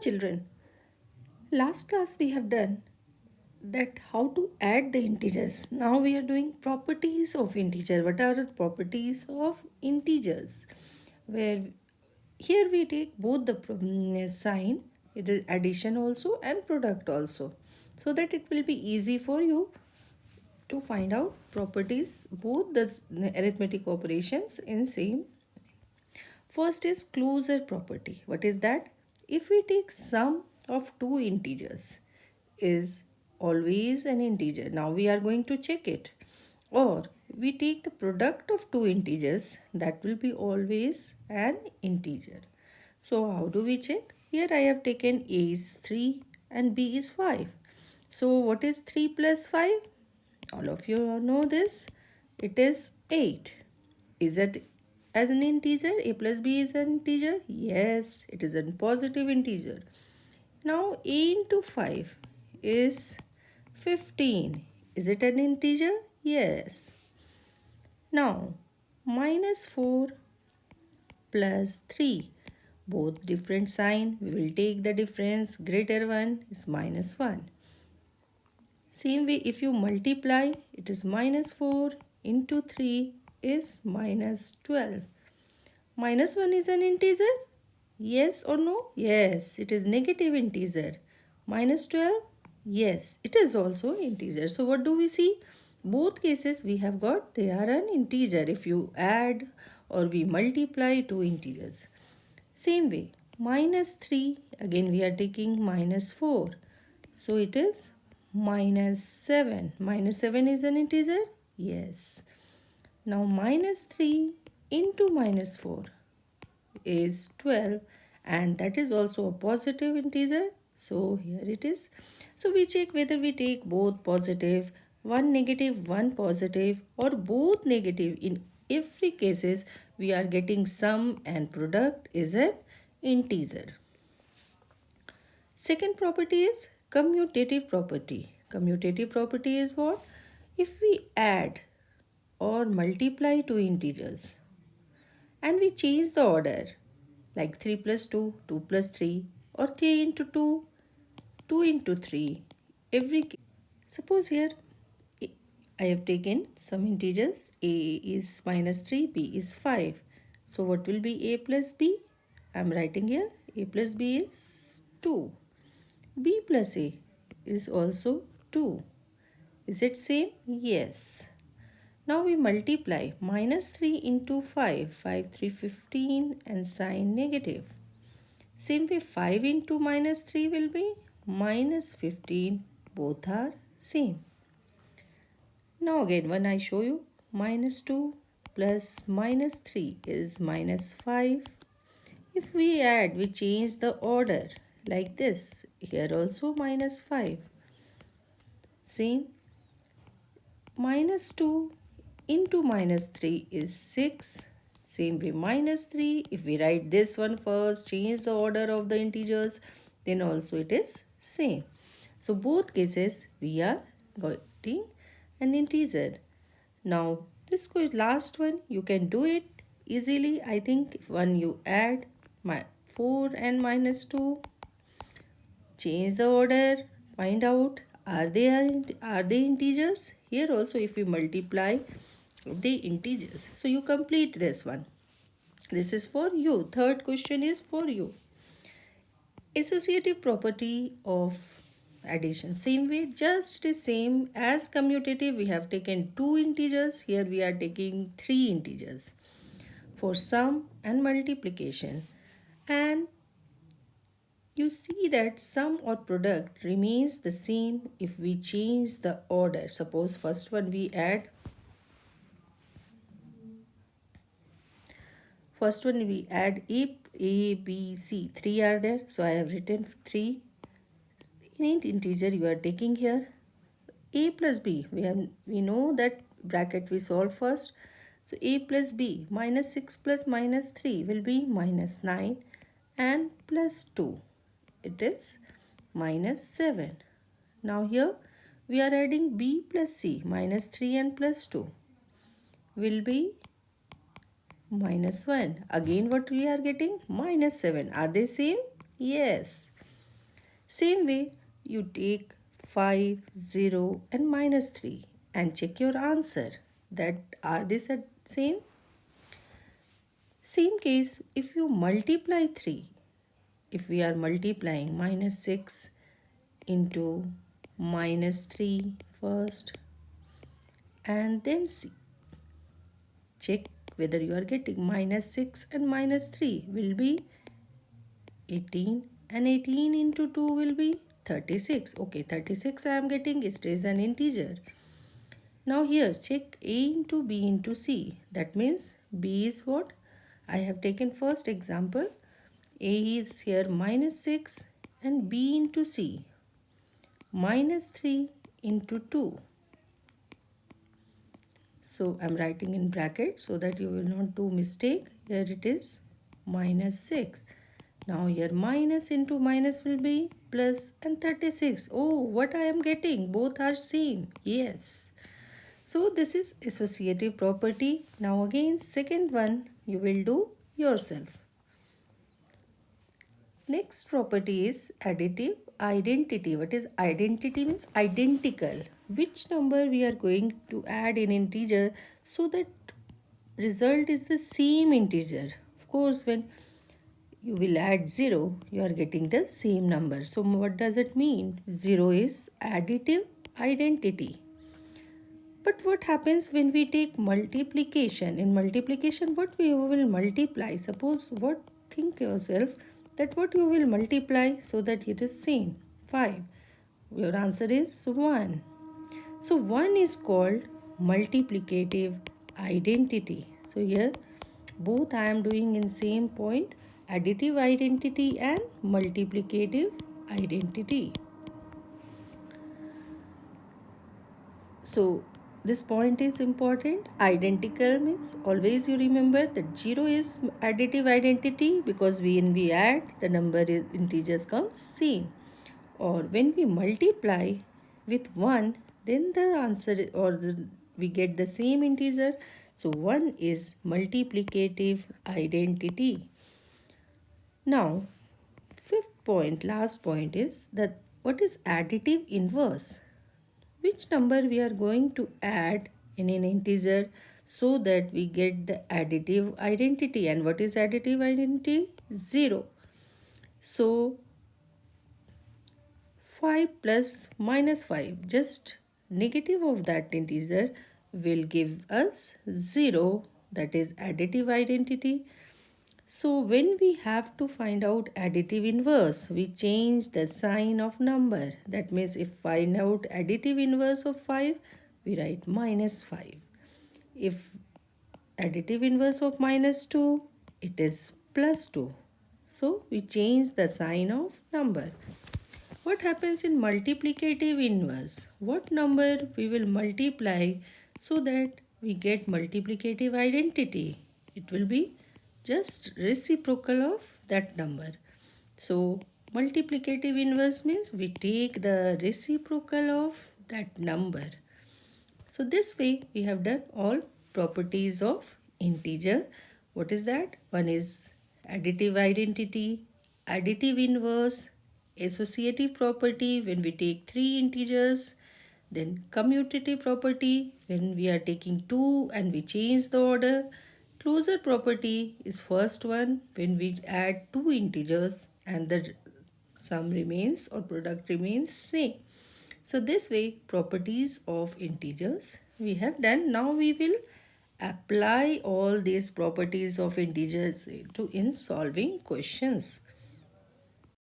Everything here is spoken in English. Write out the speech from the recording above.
Children. Last class we have done that how to add the integers. Now we are doing properties of integer. What are the properties of integers? Where here we take both the mm, sign, it is addition also and product also. So that it will be easy for you to find out properties both the arithmetic operations in same. First is closure property. What is that? If we take sum of two integers is always an integer. Now we are going to check it. Or we take the product of two integers that will be always an integer. So how do we check? Here I have taken A is 3 and B is 5. So what is 3 plus 5? All of you know this. It is 8. Is it as an integer? A plus B is an integer? Yes, it is a positive integer. Now A into 5 is 15. Is it an integer? Yes. Now, minus 4 plus 3. Both different sign. We will take the difference. Greater one is minus 1. Same way, if you multiply, it is minus 4 into 3 is minus 12. Minus 1 is an integer? Yes or no? Yes, it is negative integer. Minus 12 Yes, it is also integer. So what do we see? Both cases we have got they are an integer if you add or we multiply two integers. Same way, minus 3 again we are taking minus 4. So it is minus 7. Minus 7 is an integer? Yes. Now minus 3 into minus 4 is 12 and that is also a positive integer so here it is. So we check whether we take both positive, one negative, one positive or both negative. In every cases we are getting sum and product is an integer. Second property is commutative property. Commutative property is what? If we add or multiply two integers. And we change the order like 3 plus 2, 2 plus 3 or 3 into 2, 2 into 3 every suppose here I have taken some integers a is minus 3 b is 5 so what will be a plus b? I am writing here a plus b is 2 b plus a is also 2 is it same? Yes now we multiply minus 3 into 5 5 3 15 and sign negative same way 5 into minus 3 will be minus 15 both are same. Now again when I show you minus 2 plus minus 3 is minus 5. If we add we change the order like this here also minus 5. Same minus 2 into minus 3 is 6 same way minus 3 if we write this one first change the order of the integers then also it is same. So both cases we are getting an integer. Now this last one you can do it easily. I think when you add my 4 and minus 2 change the order find out are they are they integers here also if we multiply the integers. So you complete this one. This is for you. Third question is for you. Associative property of addition. Same way just the same as commutative we have taken two integers. Here we are taking three integers for sum and multiplication. And you see that sum or product remains the same if we change the order. Suppose first one we add first one we add a a, B, C. Three are there. So I have written three. In integer you are taking here a plus b. We have we know that bracket we solve first. So a plus b minus 6 plus minus 3 will be minus 9 and plus 2. It is minus 7. Now here we are adding b plus c minus 3 and plus 2 will be minus 1 again what we are getting? Minus 7 are they same? Yes. Same way, you take 5, 0 and minus 3 and check your answer. That are they same? Same case, if you multiply 3, if we are multiplying minus 6 into minus 3 first and then see. Check whether you are getting minus 6 and minus 3 will be 18 and 18 into 2 will be 36. Okay, 36 I am getting it is an integer. Now here check A into B into C. That means B is what? I have taken first example. A is here minus 6 and B into C. Minus 3 into 2. So I'm writing in bracket so that you will not do mistake. Here it is minus 6. Now here minus into minus will be plus and 36. Oh, what I am getting? Both are same. Yes. So this is associative property. Now again second one you will do yourself. Next property is additive identity. What is identity means identical. Which number we are going to add in integer so that result is the same integer. Of course when you will add 0, you are getting the same number. So what does it mean? 0 is additive identity. But what happens when we take multiplication? In multiplication, what we will multiply? Suppose what think yourself that what you will multiply so that it is same. 5. Your answer is 1. So 1 is called multiplicative identity. So here both I am doing in same point additive identity and multiplicative identity. So this point is important. Identical means always you remember that 0 is additive identity because when we add the number is integers comes same. Or when we multiply with 1 then the answer or the, we get the same integer. So 1 is multiplicative identity. Now, fifth point, last point is that what is additive inverse? Which number we are going to add in an integer so that we get the additive identity. And what is additive identity? 0. So, 5 plus minus 5, just negative of that integer will give us 0 that is additive identity so when we have to find out additive inverse, we change the sign of number. That means if find out additive inverse of 5, we write minus 5. If additive inverse of minus 2, it is plus 2. So we change the sign of number. What happens in multiplicative inverse? What number we will multiply so that we get multiplicative identity? It will be just reciprocal of that number. So multiplicative inverse means we take the reciprocal of that number. So this way we have done all properties of integer. What is that? One is additive identity, additive inverse, associative property when we take three integers, then commutative property when we are taking two and we change the order, Closure property is first one when we add two integers and the sum remains or product remains same. So this way properties of integers we have done. Now we will apply all these properties of integers to in solving questions.